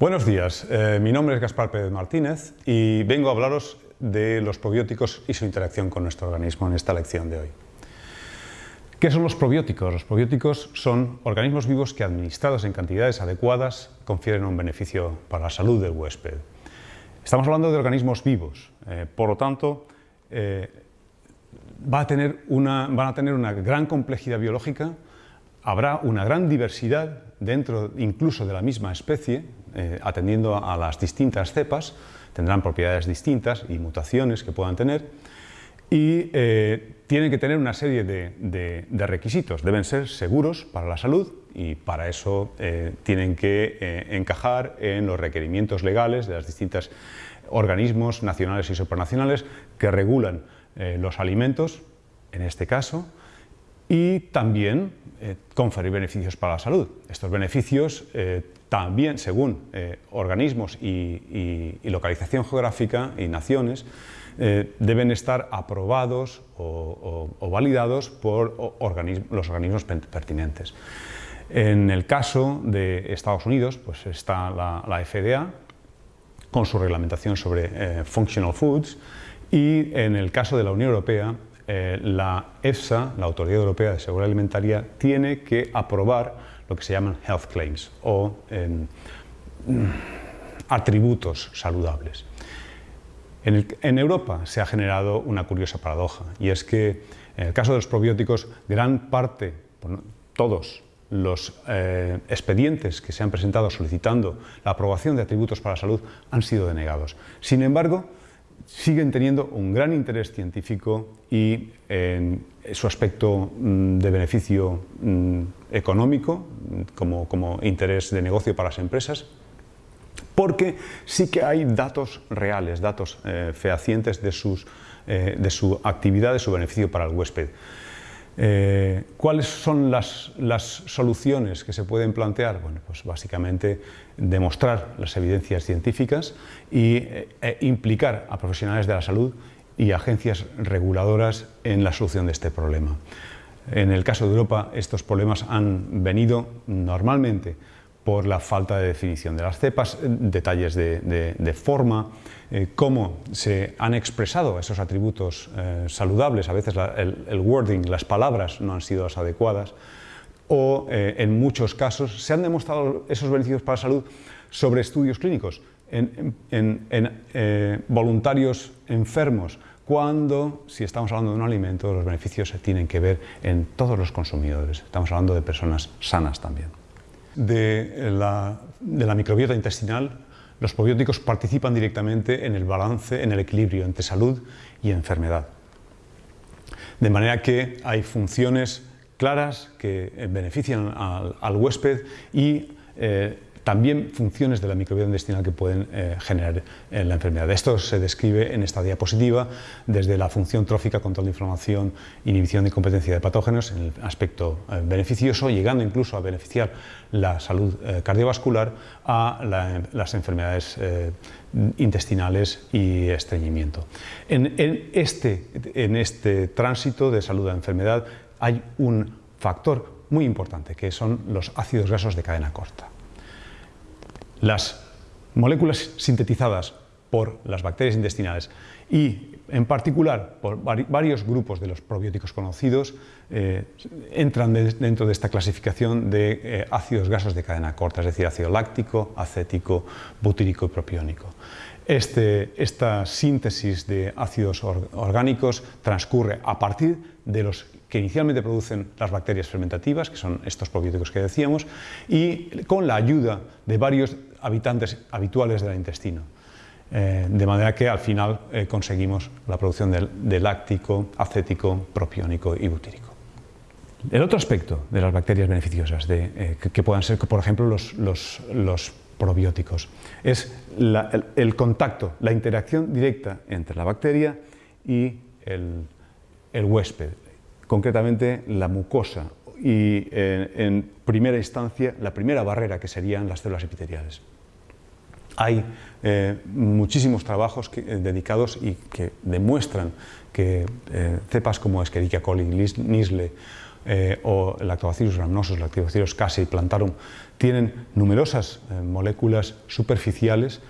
Buenos días, eh, mi nombre es Gaspar Pérez Martínez y vengo a hablaros de los probióticos y su interacción con nuestro organismo en esta lección de hoy. ¿Qué son los probióticos? Los probióticos son organismos vivos que administrados en cantidades adecuadas confieren un beneficio para la salud del huésped. Estamos hablando de organismos vivos, eh, por lo tanto eh, van a tener una gran complejidad biológica, habrá una gran diversidad dentro incluso de la misma especie, eh, atendiendo a las distintas cepas, tendrán propiedades distintas y mutaciones que puedan tener, y eh, tienen que tener una serie de, requisitos. Deben ser seguros para la salud y para eso eh, tienen que encajar en los requerimientos legales de los distintos organismos nacionales y supranacionales que regulan los alimentos, en este caso, y también eh, conferir beneficios para la salud. Estos beneficios eh, también, según eh, organismos y, localización geográfica y naciones, deben estar aprobados o, validados por los organismos pertinentes. En el caso de Estados Unidos, pues está la, la FDA, con su reglamentación sobre functional foods, y en el caso de la Unión Europea, eh, la EFSA, la Autoridad Europea de Seguridad Alimentaria, tiene que aprobar lo que se llaman health claims o em, atributos saludables. En, Europa se ha generado una curiosa paradoja y es que en el caso de los probióticos, gran parte, todos los eh, expedientes que se han presentado solicitando la aprobación de atributos para la salud han sido denegados. Sin embargo, siguen teniendo un gran interés científico y en su aspecto mm, de beneficio mm, económico, como, como, interés de negocio para las empresas, porque sí que hay datos reales, datos eh, fehacientes de, sus, eh, de su actividad, de su beneficio para el huésped. Eh, ¿Cuáles son las, soluciones que se pueden plantear? Pues básicamente demostrar las evidencias científicas y eh, e implicar a profesionales de la salud y agencias reguladoras en la solución de este problema. En el caso de Europa, estos problemas han venido normalmente por la falta de definición de las cepas, detalles de, forma, eh, cómo se han expresado esos atributos eh, saludables, a veces el, wording, las palabras no han sido las adecuadas, o eh, en muchos casos se han demostrado esos beneficios para la salud sobre estudios clínicos en voluntarios enfermos, cuando, si estamos hablando de un alimento, los beneficios se tienen que ver en todos los consumidores, estamos hablando de personas sanas también de la, microbiota intestinal, los probióticos participan directamente en el balance, en el equilibrio entre salud y enfermedad. De manera que hay funciones claras que benefician al, huésped y eh, también funciones de la microbiota intestinal que pueden eh, generar eh, la enfermedad. Esto se describe en esta diapositiva desde la función trófica, control de inflamación, inhibición de competencia de patógenos en el aspecto eh, beneficioso, llegando incluso a beneficiar la salud cardiovascular a las enfermedades intestinales y estreñimiento. En, este, en este tránsito de salud a enfermedad hay un factor muy importante, que son los ácidos grasos de cadena corta. Las moléculas sintetizadas por las bacterias intestinales y en particular por varios grupos de los probióticos conocidos eh, entran dentro de esta clasificación de eh, ácidos grasos de cadena corta, es decir, ácido láctico, acético, butírico y propiónico. Este, esta síntesis de ácidos orgánicos transcurre a partir de los que inicialmente producen las bacterias fermentativas, que son estos probióticos que decíamos, y con la ayuda de varios habitantes habituales del intestino. Eh, de manera que al final eh, conseguimos la producción de, láctico, acético, propiónico y butírico. El otro aspecto de las bacterias beneficiosas, de, eh, que, puedan ser, por ejemplo, los, probióticos, es el, contacto, la interacción directa entre la bacteria y el huésped, concretamente la mucosa y en primera instancia la primera barrera que serían las células epiteliales. Hay eh, muchísimos trabajos eh, dedicados y que demuestran que eh, cepas como Escherichia coli, Nisle o Lactobacillus rhamnosus, Lactobacillus casei plantarum, tienen numerosas moléculas superficiales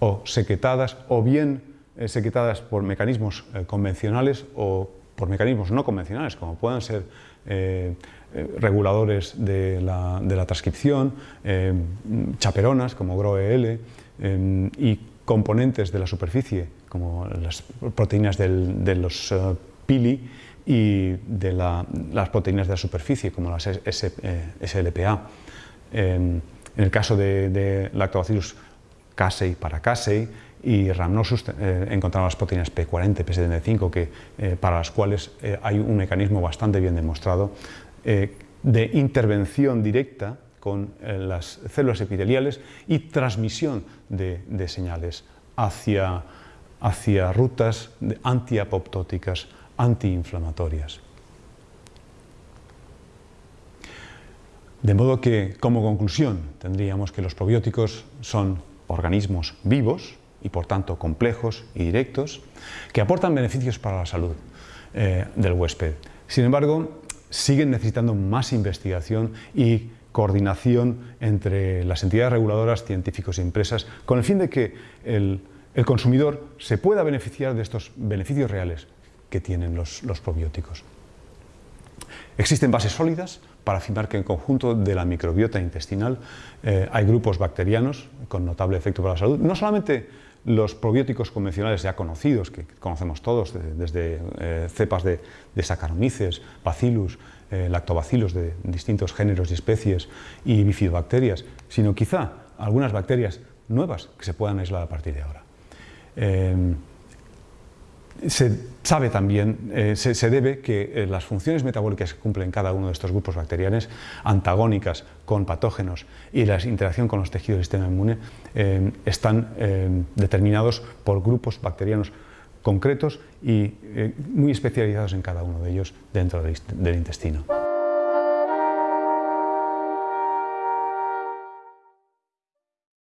o sequetadas o bien sequetadas por mecanismos convencionales o por mecanismos no convencionales, como puedan ser eh, eh, reguladores de la, transcripción, eh, chaperonas como GROEL y componentes de la superficie como las proteínas de los pili y de las proteínas de la superficie como las SLPA. en el caso de, de Lactobacillus casei para casei, y Rhamnosus eh, encontramos las proteínas P40, P75, que, eh, para las cuales eh, hay un mecanismo bastante bien demostrado de intervención directa con las células epiteliales y transmisión de, señales hacia, hacia rutas antiapoptóticas, antiinflamatorias. De modo que, como conclusión, tendríamos que los probióticos son organismos vivos, y por tanto complejos y directos, que aportan beneficios para la salud eh, del huésped. Sin embargo, siguen necesitando más investigación y coordinación entre las entidades reguladoras, científicos y empresas, con el fin de que el, consumidor se pueda beneficiar de estos beneficios reales que tienen los, probióticos. Existen bases sólidas para afirmar que en conjunto de la microbiota intestinal eh, hay grupos bacterianos con notable efecto para la salud, no solamente los probióticos convencionales ya conocidos, que conocemos todos, desde eh, cepas de, de, Saccharomyces, Bacillus, eh, lactobacillus de distintos géneros y especies y bifidobacterias, sino quizá algunas bacterias nuevas que se puedan aislar a partir de ahora. Eh, se sabe también, eh, se, debe que eh, las funciones metabólicas que cumplen cada uno de estos grupos bacterianos, antagónicas con patógenos y la interacción con los tejidos del sistema inmune, eh, están determinados por grupos bacterianos concretos y muy especializados en cada uno de ellos dentro del intestino.